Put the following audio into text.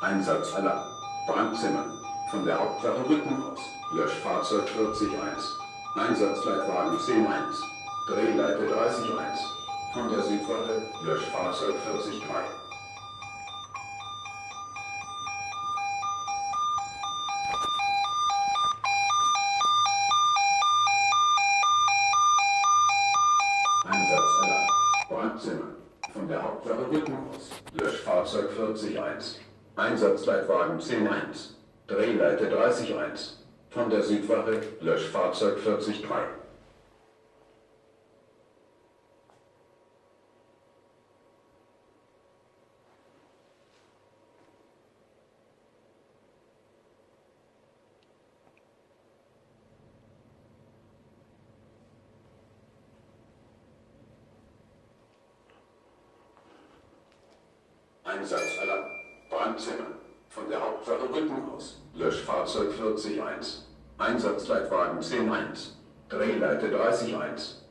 Einsatzalarm. Brandzimmer. Von der Hauptwache Rücken aus. Löschfahrzeug 401. Einsatzleitwagen 101. Drehleite 301. Von der Südwache Löschfahrzeug 403. Einsatzalarm. Brandzimmer. Von der Hauptwache Rücken aus. Löschfahrzeug 401. Einsatzleitwagen 101. Drehleite 301. Von der Südwache Löschfahrzeug 403. Einsatzalarm. Brandzimmer. Von der Hauptwache Rücken aus. Löschfahrzeug 401. Einsatzleitwagen 101. Drehleite 301.